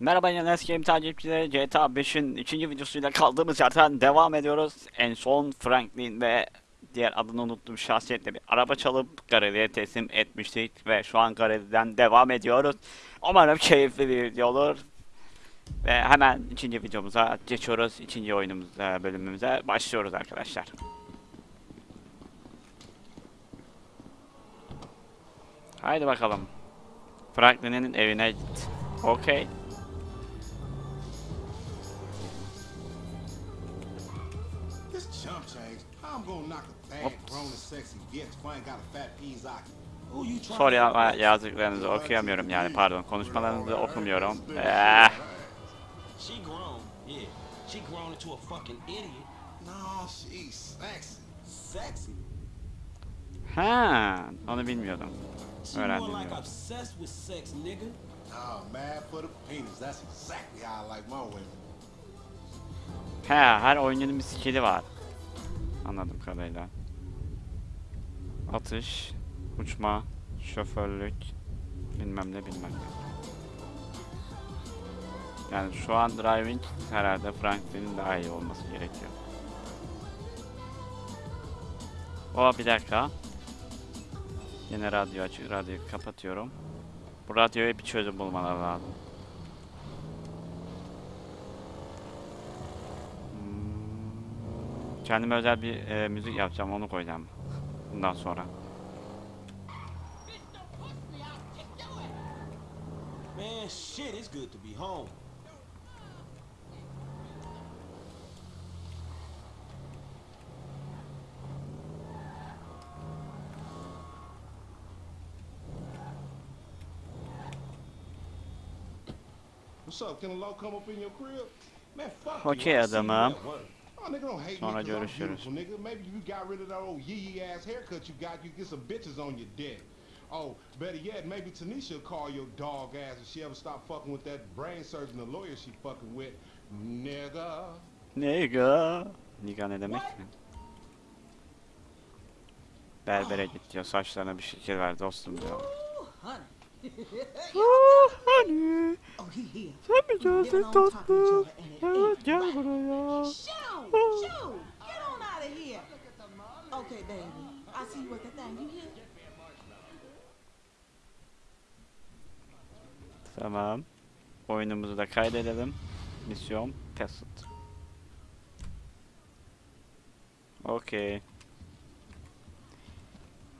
Merhaba yine Game takipçileri GTA 5'in ikinci videosuyla kaldığımız yerden devam ediyoruz. En son Franklin ve diğer adını unuttum şahsiyetle bir araba çalıp Gareli'ye teslim etmiştik ve şu an Gareli'den devam ediyoruz. Umarım keyifli bir video olur. Ve hemen ikinci videomuza geçiyoruz. İkinci oyunumuza, bölümümüze başlıyoruz arkadaşlar. Haydi bakalım. Franklin'in evine git. Okey. Ama impress? yazdıklarınızı okuyamıyorum yani pardon konuşmalarınızı okumuyorum. Eh, She grown, yeah. She grown into a fucking idiot. No, she's sexy. Sexy. ha, onu bilmiyordum. Öğrendim like ya. obsessed with sex, nigga. Oh, mad for the penis. That's exactly how I like my women. He, her oyuncunun bir skill'i var. Anladım kadarıyla. Atış, uçma, şoförlük, bilmem ne bilmem ne. Yani şu an driving herhalde Franklin'in daha iyi olması gerekiyor. O bir dakika. Yine radyo açık, radyoyu kapatıyorum. Bu radyoya bir çözüm bulmaları lazım. Kendime özel bir e, müzik yapacağım, onu koyacağım. Bundan sonra. Man, shit, it's good to be home. What's up? Can a low come up in your crib? Man, fuck see you adamım. Oh, nigga, don't hate Sonra me 'cause I'm görüşürüz. beautiful, nigga. Maybe you got rid of that old yee ass haircut you got. You get some bitches on your dick. Oh, better yet, maybe Tanisha will call your dog ass if she ever stop fucking with that brain surgeon, the lawyer she fucking with. Nigga. Nigga. Nigga ne demek mi? Berbere git diyor. Saçlarına bir şekil ver dostum diyor. honey. Oh, honey. He here. Sen mi geldin tatlım? Evet gel buraya. Here. Okay, baby. I see you at the thing. You hear? Tamam. Oyunumuzu da kaydedelim. Misyon Passed. Okey.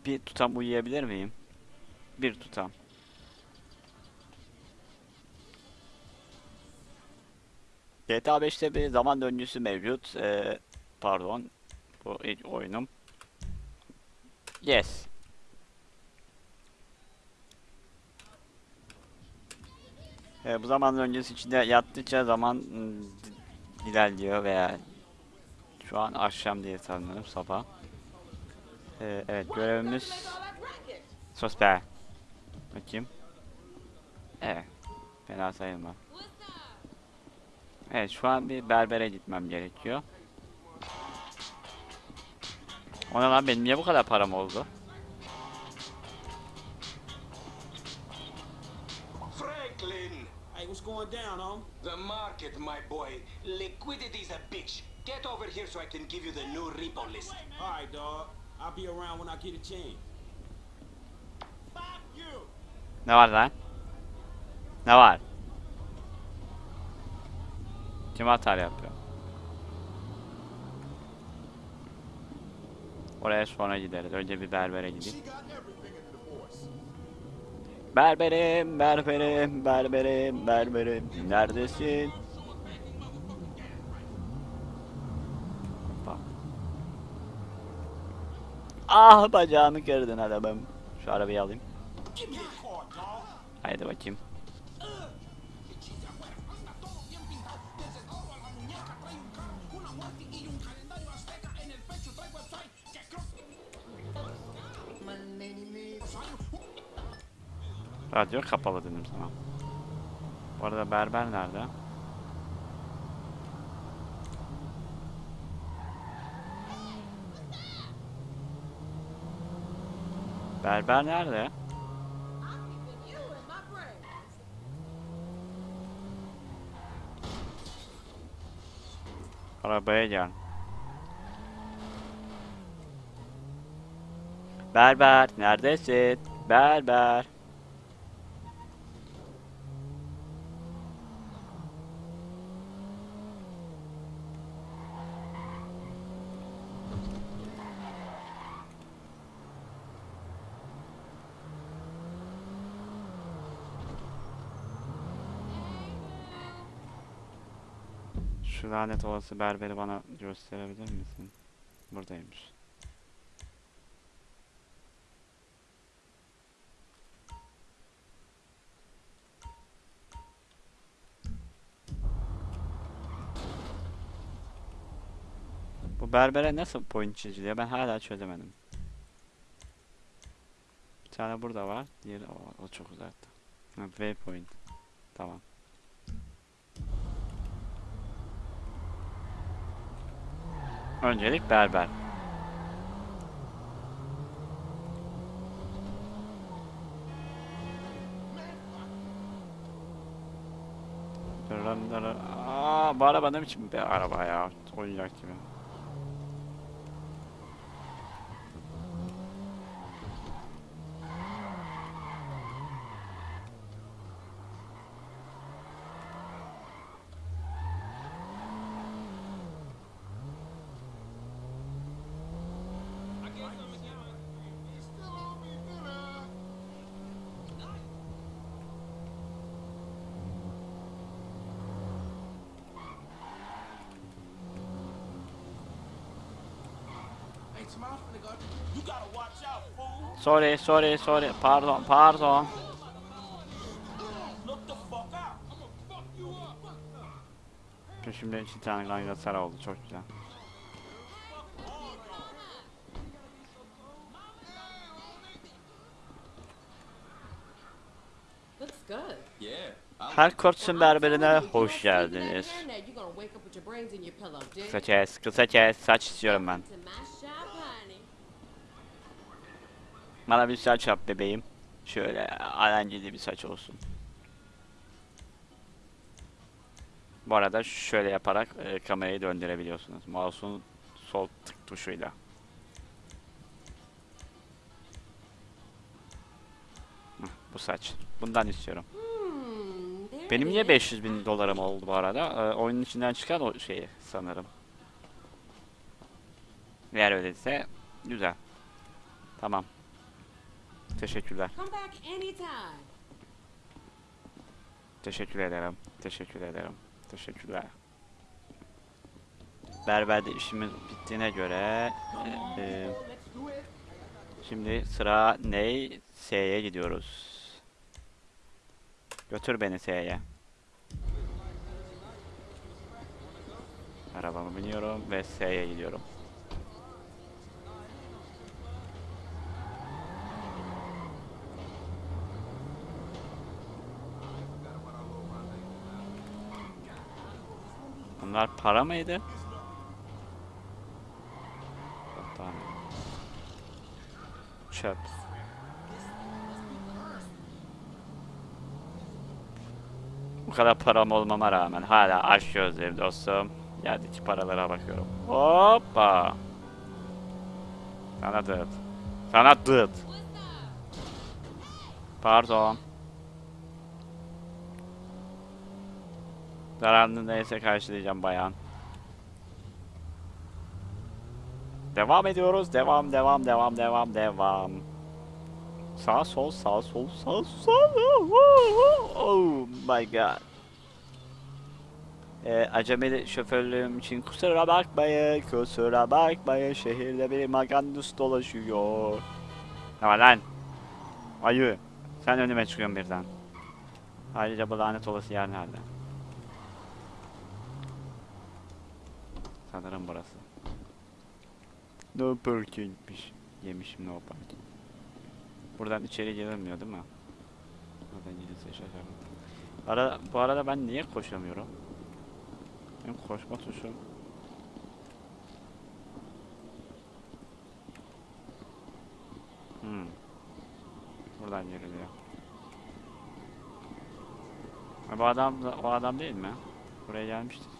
Bir tutam uyuyabilir miyim? Bir tutam. GTA 5'te bir zaman döngüsü mevcut. Ee, pardon. Bu ilk oyunum. Yes. Ee, bu zaman öncesi içinde yattıkça zaman di- ilerliyor veya şu an akşam diye sanırım sabah. Ee, evet görevimiz be. Bakayım. Evet. Fena sayılmaz. Evet şu an bir berbere gitmem gerekiyor. Ona lan benim niye bu kadar param oldu? Franklin, Hey, what's going down, home? the market, my boy. Liquidity's a bitch. Get over here so I can give you the new repo list. All right, dog. I'll be around when I get a chance. Fuck you. Ne var lan? Ne var? Kim hata yapıyor? Oraya sonra gideriz. Önce bir berbere gideyim. Berberim, berberim, berberim, berberim. Neredesin? Hoppa. Ah bacağımı kırdın adamım. Şu arabayı alayım. Haydi bakayım. Radyo kapalı dedim sana. Bu arada berber nerede? Berber nerede? Arabaya gel. Berber neredesin? Berber. Şu lanet olası berberi bana gösterebilir misin? Buradaymış. berbere nasıl point çiziliyor ben hala çözemedim. Bir tane burada var. Diğeri o, o çok uzakta. Waypoint. Tamam. Öncelik berber. Aa, bu araba ne biçim bir araba ya? Oyuncak gibi. Hey, tomorrow I'm finna go. You gotta watch out, fool. Sorry, sorry, sorry. Pardon, pardon. Peşimde iki tane sarı oldu. Çok güzel. Her kortsun berberine hoş geldiniz. Kısa kes, kısa kes. Saç istiyorum ben. To my shop, honey. Bana bir saç yap bebeğim. Şöyle alenceli bir saç olsun. Bu arada şöyle yaparak e, kamerayı döndürebiliyorsunuz. Mouse'un sol tık tuşuyla. Bu saç. Bundan istiyorum. Hmm, Benim niye is. 500 bin dolarım oldu bu arada? Ee, oyunun içinden çıkan o şeyi sanırım. Eğer öyleyse güzel. Tamam. Teşekkürler. Teşekkür ederim. Teşekkür ederim. Teşekkürler. Berberde işimiz bittiğine göre e, e, şimdi sıra ney? S'ye gidiyoruz. Götür beni S'ye. Arabamı biniyorum ve S'ye gidiyorum. Bunlar para mıydı? Çöp. Bu kadar param olmama rağmen hala aç gözlüyüm dostum. Yerdeki paralara bakıyorum. Hoppa. Sana dıt. Sana dıt. Pardon. Zararını neyse karşılayacağım bayan. Devam ediyoruz. Devam, devam, devam, devam, devam. Sağ sol, sağ sol, sağ sol. Oh my god. Ee, acemeli şoförlüğüm için kusura bakmayın, kusura bakmayın. Şehirde bir magandus dolaşıyor. Ama lan. Ayı. Sen önüme çıkıyorsun birden. Ayrıca bu lanet olası yer nerede? Sanırım burası. No parkingmiş. Yemişim no parking. Buradan içeri girilmiyor değil mi? Buradan girilse şaşarım. Ara, bu arada ben niye koşamıyorum? Benim koşma tuşum. Hmm. Buradan giriliyor. Bu adam da- o adam değil mi? Buraya gelmiştik.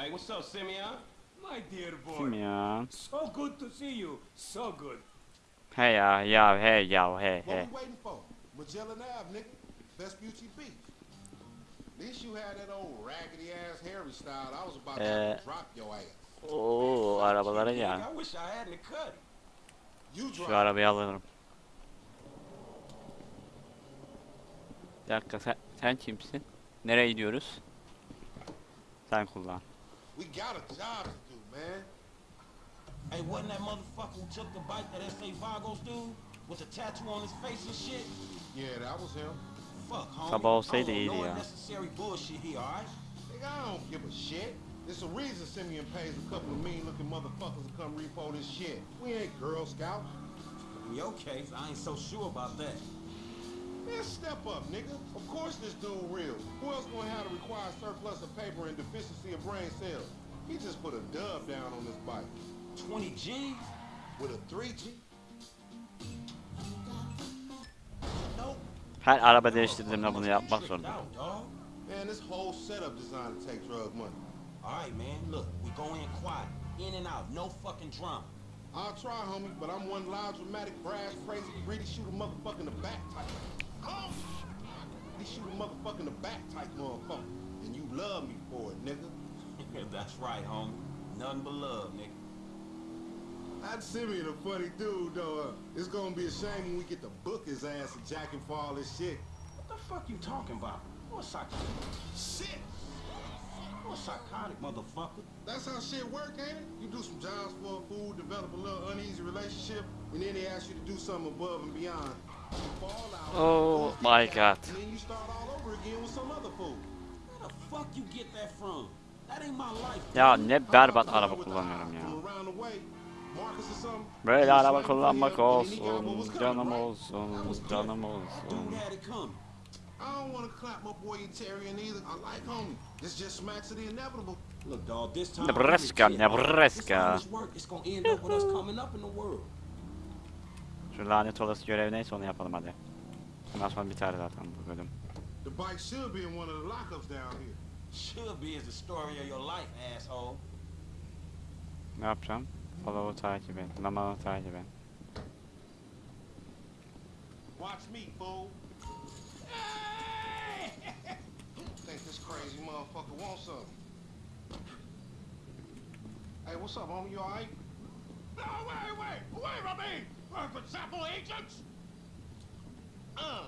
Hey, what's up, Simeon? My dear boy. Ya? So good to see you. So good. He ya ya he ya he What he. we waiting for? Magellan Ave, nigga. Vespucci Beach. At least you had that old raggedy ass Harry style. I was about to Eh. drop your ass. Oo arabalara Nigga, ya. I wish I hadn't cut. You Şu arabayı alırım. Bir dakika sen, sen kimsin? Nereye gidiyoruz? Sen kullan. We got a job to do, man. Hey, wasn't that motherfucker who took the bike that S.A. Vagos dude? With the tattoo on his face and shit? Yeah, that was him. Fuck, homie. Sabah olsaydı I don't iyiydi know ya. unnecessary bullshit here, alright? Nigga, I don't give a shit. There's a reason Simeon pays a couple of mean looking motherfuckers to come repo this shit. We ain't Girl Scouts. In your case, I ain't so sure about that. Man, step up, nigga. Of course this dude real. Who else gonna have the required surplus of paper and deficiency of brain cells? He just put a dub down on this bike. 20 G's? With a 3G? Nope. Her araba değiştirdiğimde bunu yapmak Tricked zorunda. out, dog. Man, this whole setup designed to take drug money. Alright, man, look, we go in quiet. In and out, no fucking drama. I'll try, homie, but I'm one loud, dramatic, brass, crazy, greedy, shoot a motherfucker in the back type. Oh! He shoot a motherfucker in the back type motherfucker. And you love me for it, nigga. That's right, homie. Nothing but love, nigga. That Simeon a funny dude, though. Uh, it's gonna be a shame when we get to book his ass and jack him for all this shit. What the fuck you talking about? What psychotic? Shit! What psychotic, motherfucker? That's how shit work, ain't it? You do some jobs for a fool, develop a little uneasy relationship, and then they ask you to do something above and beyond. Oh my God. Ya ne berbat araba kullanıyorum ya. Böyle araba kullanmak him, olsun, canım olsun, canım olsun. I don't want to clap my boy Tyrion either. I like homie. This just smacks of the inevitable. Look, dog, this time. Nebraska. Nebraska. This work, it's gonna end up with us coming up in the world. Şu lanet olası görev neyse onu yapalım hadi. Ondan sonra biter zaten bu bölüm. The bike should be in one of the lockups down here. Should be is the story of your life, asshole. Ne yapacağım? Follow'u takip et, Laman'ı takip et. Watch me, fool. Think this crazy motherfucker wants something. Hey, what's up, homie? You alright? No, wait, wait, wait, mean, for example, agents. Uh,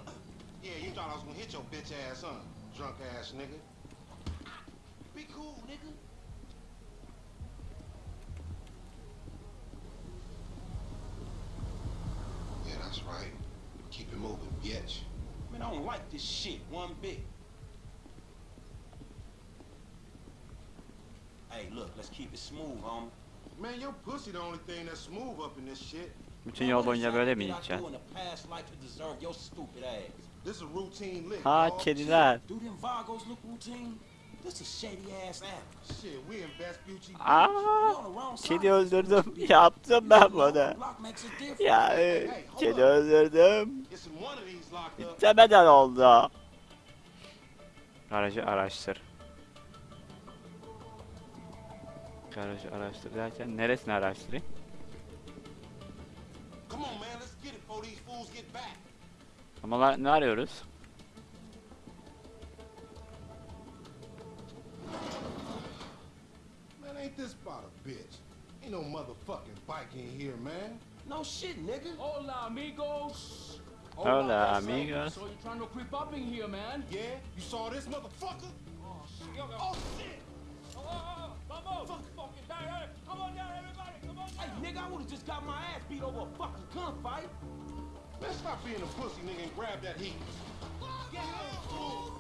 yeah, you thought I was gonna hit your bitch ass, huh? Drunk ass nigga. Be cool, nigga. Yeah, that's right. Keep it moving, bitch. Man, I don't like this shit one bit. Hey, look, let's keep it smooth, homie. Man, your pussy the only thing that's smooth up in this shit. Bütün yol boyunca böyle mi What did I gideceksin? Ha kediler. Aa, kedi öldürdüm. Yaptım ben bunu. Ya kedi öldürdüm. İstemeden oldu. Aracı araştır. Garajı araştır derken neresini araştırayım? Come on, man, let's get it before these fools get back. Ama la- ne arıyoruz? Man, ain't this about a bitch? Ain't no motherfucking bike in here, man. No shit, nigga. Hola, amigos. Hola, that's so- amigos. So you're trying to creep up in here, man? Yeah, you saw this motherfucker? Oh, shit. Oh, shit! Just got my ass beat over a fucking gunfight. Let's stop being a pussy, nigga, and grab that heat. Get out, fool!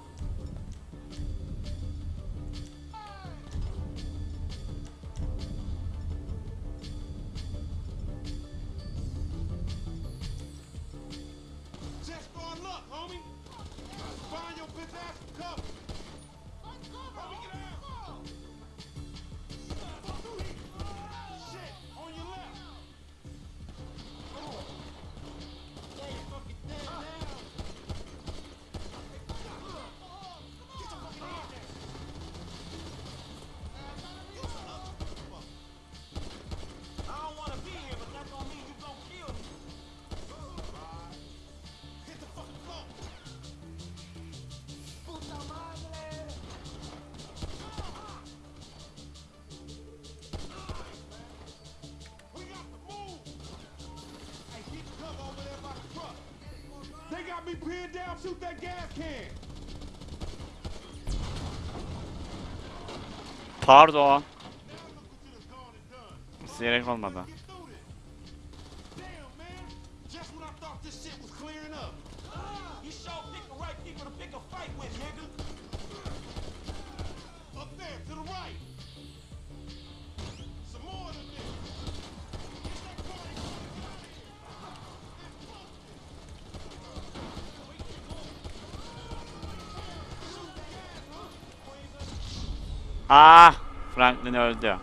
pin down, shoot that gas can. Pardon. İsteyerek olmadı. Ah! Franklin öldü.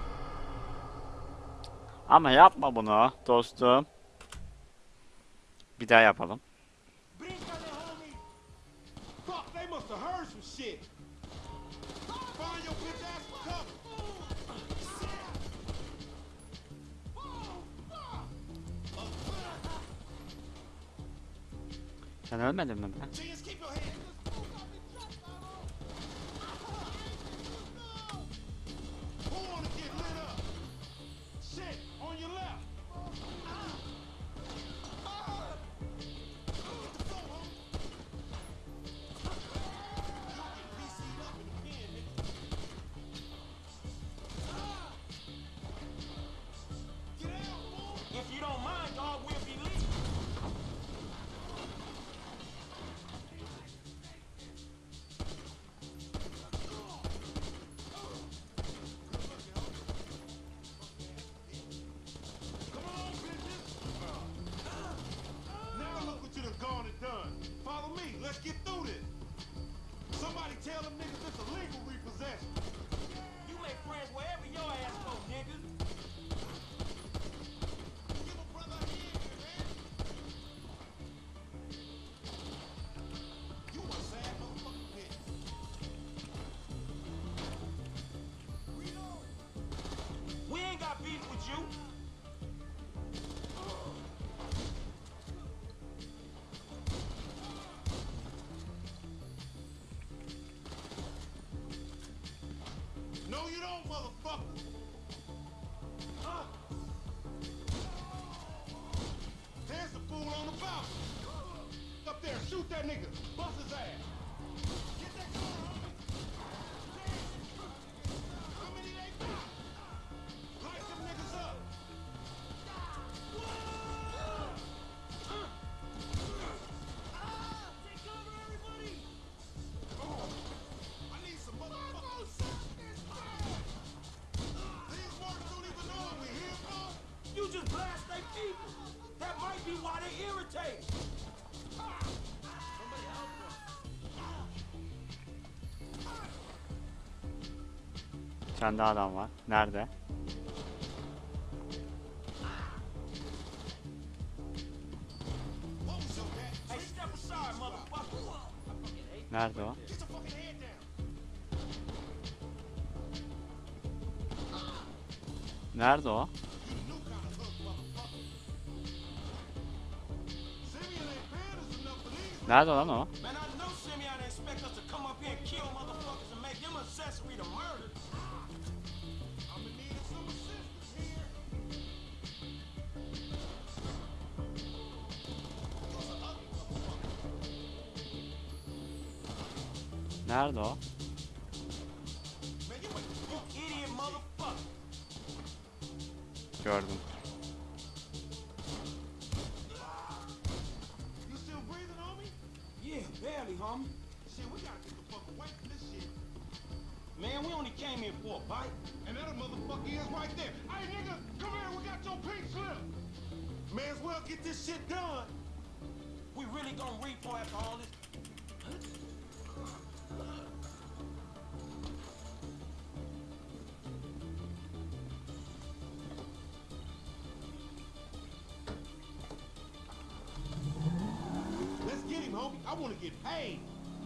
Ama yapma bunu dostum. Bir daha yapalım. Sen ölmedin mi ben? that nigga. Bust Bir daha adam var. Nerede? Nerede o? Nerede o? Nerede lan o? Nerede o? Gördüm. Man, we only came here for a bite. And that motherfucker is right there. Hey, nigga, come here, we got your pink slip. May as well get this shit done. We really gonna reap for after all this? get paid.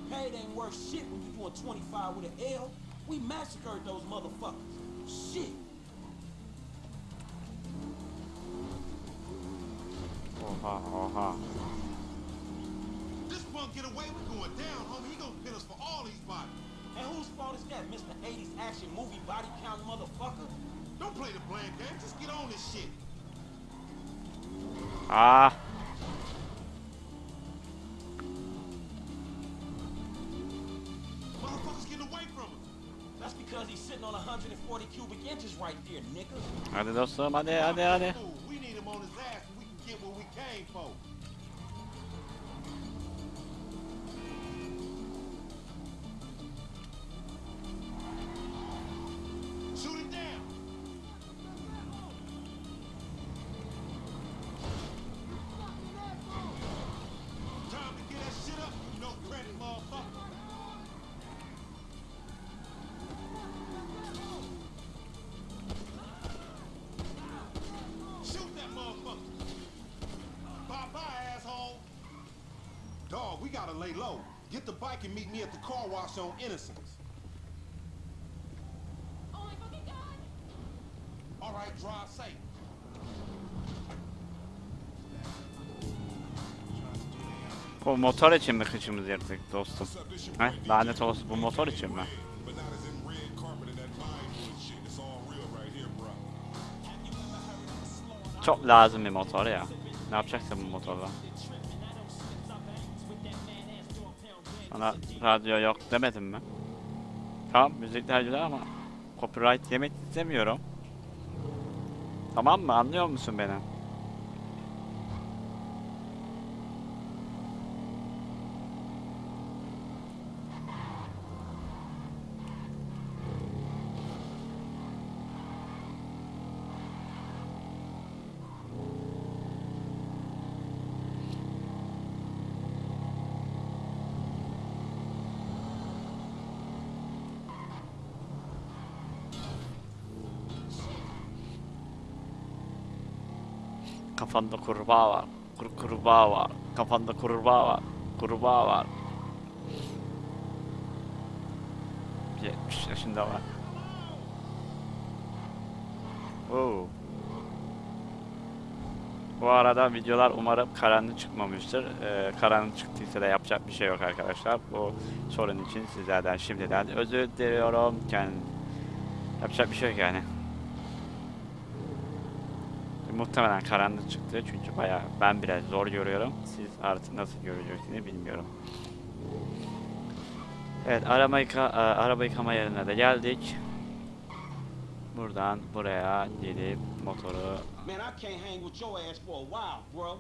Paid ain't worth shit when you doing 25 with an L. We massacred those motherfuckers. Shit. Oh ha, oh ha. This punk get away with going down, homie. He gonna pin us for all these bodies. And whose fault is that, Mr. 80s action movie body count motherfucker? Don't play the blame game. Just get on this shit. Ah. He's sitting on 140 cubic inches right there, nigga. Hadi dostum hadi hadi hadi. Fool, We need him on his ass so we can get what we came for. Gotta lay low. Get the bike and meet me at the car wash on Innocence. Oh my fucking god! All right, drive safe. Bu motor için mi kıçımızı yırttık dostum? He? Lanet olsun bu motor için mi? Çok lazım bir motor ya. Ne yapacaksın bu motorla? Bana radyo yok demedim mi? Tamam müzikler güzel ama copyright yemek istemiyorum. Tamam mı? Anlıyor musun beni? Kafanda kurbağa var. Kur kurbağa var. Kafanda kurbağa var. Kurbağa var. 70 yaşında var. Oo. Bu arada videolar umarım karanlık çıkmamıştır. Ee, karanlık çıktıysa da yapacak bir şey yok arkadaşlar. Bu sorun için sizlerden şimdiden özür diliyorum. Yani yapacak bir şey yok yani. Muhtemelen karanlık çıktı çünkü bayağı ben biraz zor görüyorum. Siz artık nasıl göreceksiniz bilmiyorum. Evet araba, yıka, e, araba yıkama yerine de geldik. Buradan buraya gelip motoru Man, I can't hang with your ass for a while, bro.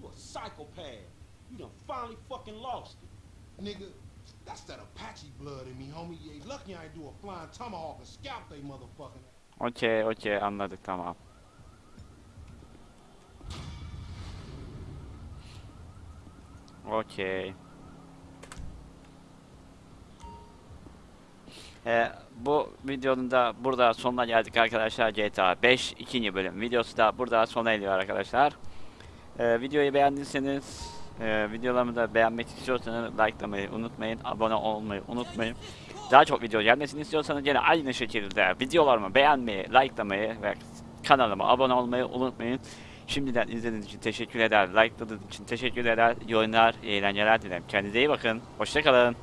You a psychopath. You done finally fucking lost it. Nigga, that's that Apache blood in me, homie. Yeah, lucky I ain't do a flying tomahawk and scalp they motherfucking ass. Okey okey anladık tamam. Okey. Ee, bu videonun da burada sonuna geldik arkadaşlar GTA 5 ikinci bölüm videosu da burada sona eriyor arkadaşlar. Ee, videoyu beğendiyseniz e, videolarımı da beğenmek istiyorsanız likelamayı unutmayın, abone olmayı unutmayın. Daha çok video gelmesini istiyorsanız yine aynı şekilde videolarımı beğenmeyi, likelamayı ve kanalıma abone olmayı unutmayın. Şimdiden izlediğiniz için teşekkür eder, likeladığınız için teşekkür eder, yorumlar, eğlenceler dilerim. Kendinize iyi bakın, hoşçakalın.